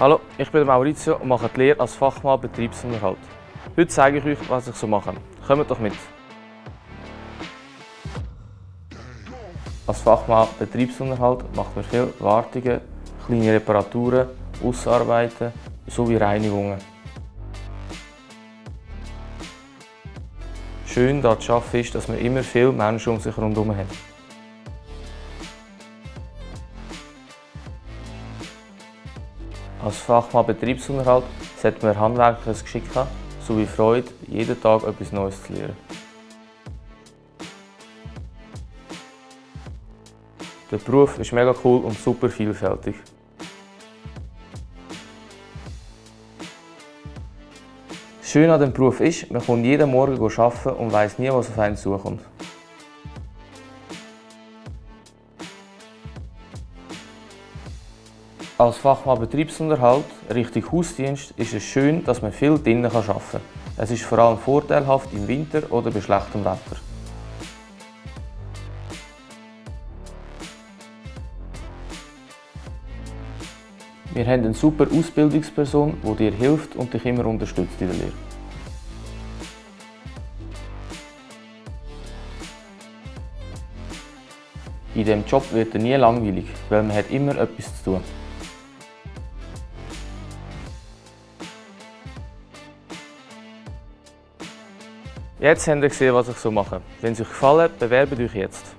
Hallo, ich bin Maurizio und mache die Lehre als Fachmann Betriebsunterhalt. Heute zeige ich euch, was ich so mache. Kommt doch mit! Als Fachmann Betriebsunterhalt macht man viele Wartungen, kleine Reparaturen, Ausarbeiten sowie Reinigungen. Schön daran zu arbeiten ist, dass man immer viele Menschen um sich herum hat. Als Fachmann Betriebsunterhalt sollte man handwerkliches Geschick haben, sowie Freude, jeden Tag etwas Neues zu lernen. Der Beruf ist mega cool und super vielfältig. Schön an dem Beruf ist, man kommt jeden Morgen arbeiten und weiß nie, was auf einen zukommt. Als Fachmann Betriebsunterhalt Richtung Hausdienst ist es schön, dass man viel drinnen arbeiten kann. Es ist vor allem vorteilhaft im Winter oder bei schlechtem Wetter. Wir haben eine super Ausbildungsperson, die dir hilft und dich immer unterstützt in der Lehre. In diesem Job wird er nie langweilig, weil man hat immer etwas zu tun. Jetzt habt ihr gesehen, was ich so mache. Wenn es euch gefallen hat, bewerbt euch jetzt.